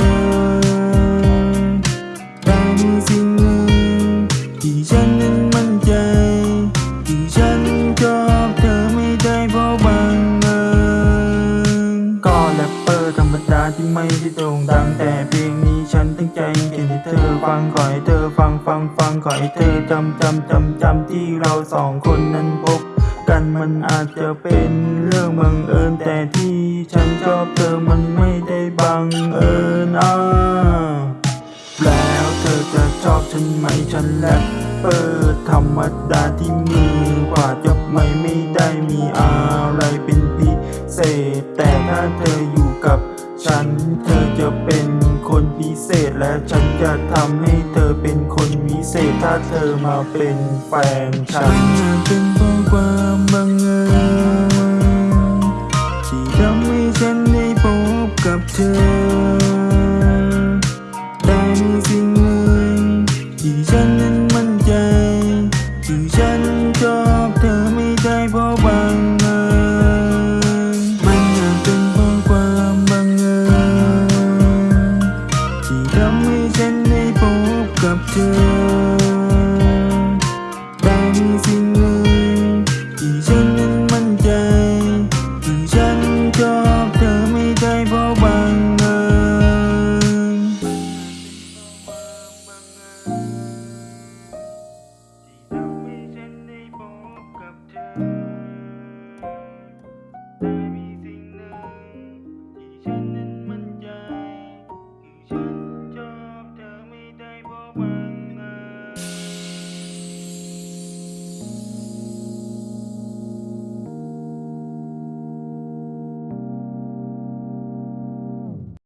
กับเธอแต่มีสิ่งหนึ่งที่ฉันนั้นมั่นใจ ที่ฉันชอบเธอไม่ได้เพราะบังเอิญก็แรปเปอร์ธรรมดาที่ไม่ได้โด่งดังแต่เพลงนี้ฉันตั้งใจเขียนให้เธอฟังขอให้เธอฟังฟังฟังขอให้เธอจำจำจำจำที่เราสองคนนั้นพบ กันมันอาจจะเป็นเรื่องบังเอิญแต่ที่ฉันชอบเธอมันไม่ได้บังเอิญอ่าแล้วเธอจะชอบฉันไหมฉันแรปเปอร์ธรรมดาที่มือกว่าจะไม่ไม่ได้มีอะไรเป็นพิเศษ แต่ถ้าเธออยู่กับฉันเธอจะเป็นคนพิเศษและฉันจะทำให้เธอเป็นคนวิเศษถ้าเธอมาเป็นแฟนฉัน ฉันได้พบกับเธอ แต่มีสิ่งหนึ่งที่ฉันนั้นมั่นใจที่ฉันชอบเธอไม่ได้เพราะบางเอิญมันอาจเป็นเพราะความบังเอิญที่ทำให้ฉันได้พบกับเธอ